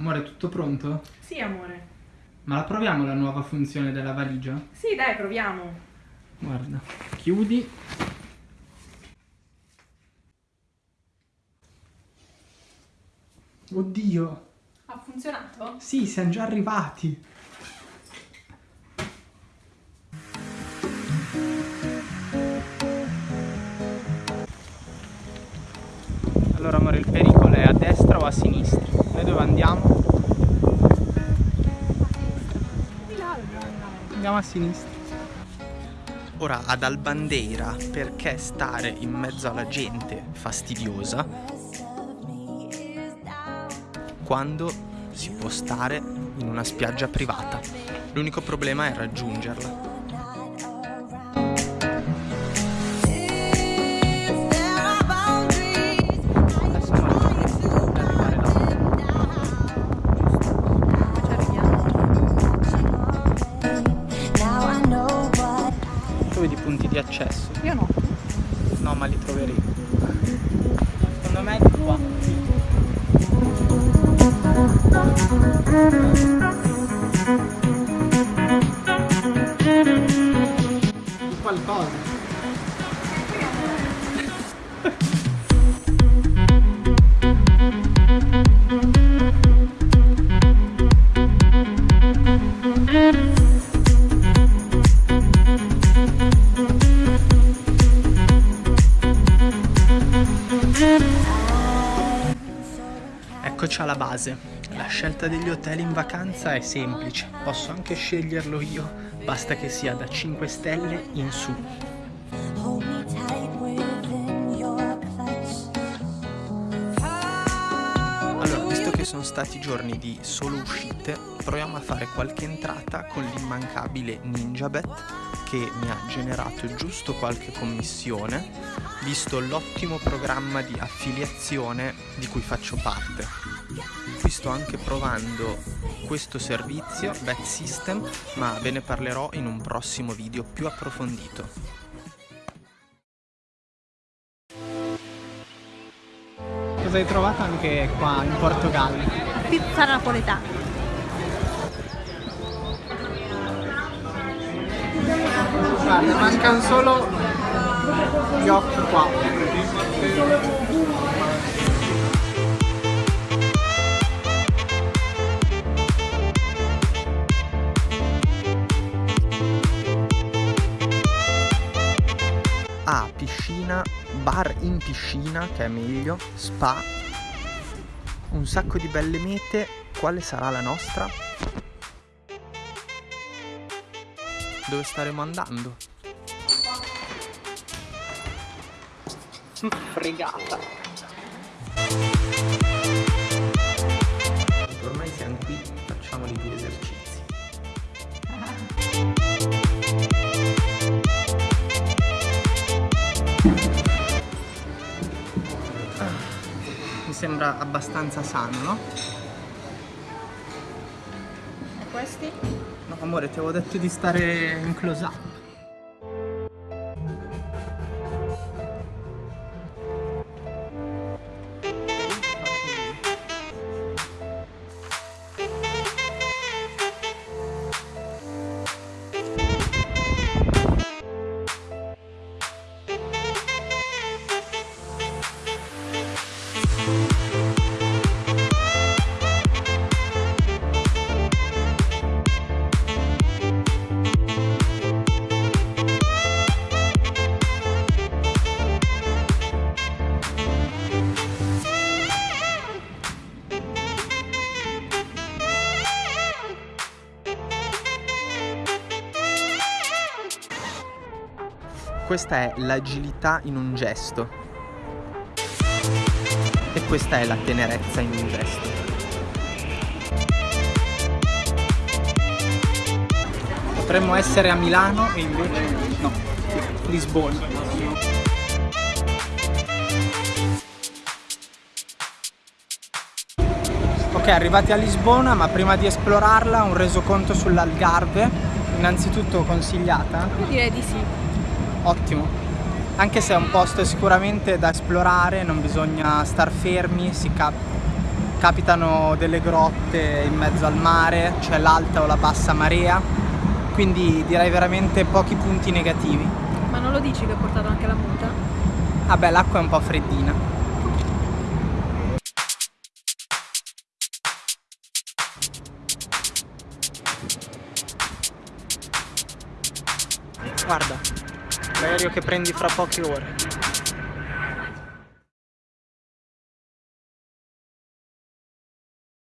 Amore, tutto pronto? Sì, amore. Ma la proviamo la nuova funzione della valigia? Sì, dai, proviamo. Guarda, chiudi. Oddio! Ha funzionato? Sì, siamo già arrivati. Allora amore, il pericolo è a destra o a sinistra? Noi dove andiamo? Andiamo a sinistra. Ora ad Albandeira, perché stare in mezzo alla gente fastidiosa quando si può stare in una spiaggia privata? L'unico problema è raggiungerla. Di accesso? Io no. No, ma li troveremo. Secondo me è di qua. Qualcosa. Eccoci alla base. La scelta degli hotel in vacanza è semplice, posso anche sceglierlo io, basta che sia da 5 stelle in su. Allora, visto che sono stati giorni di solo uscite, proviamo a fare qualche entrata con l'immancabile NinjaBet che mi ha generato giusto qualche commissione, visto l'ottimo programma di affiliazione di cui faccio parte. Sto anche provando questo servizio, Bet System, ma ve ne parlerò in un prossimo video più approfondito. Cosa hai trovato anche qua in Portogallo? Pizza napoletana. Guarda, mancano solo gli occhi qua. Bar in piscina, che è meglio, spa, un sacco di belle mete. Quale sarà la nostra? Dove staremo andando? Fregata. Mi sembra abbastanza sano, no? E questi? No amore, ti avevo detto di stare in close up. Questa è l'agilità in un gesto. E questa è la tenerezza in un gesto. Potremmo essere a Milano e invece no, Lisbona. Ok, arrivati a Lisbona, ma prima di esplorarla un resoconto sull'Algarve. Innanzitutto consigliata? Io direi di sì. Ottimo. Anche se è un posto sicuramente da esplorare, non bisogna star fermi, si cap- capitano delle grotte in mezzo al mare, cioè l'alta o la bassa marea, quindi direi veramente pochi punti negativi. Ma non lo dici che hai portato anche la muta? Vabbè, l'acqua è un po' freddina. Guarda, l'aereo che prendi fra poche ore.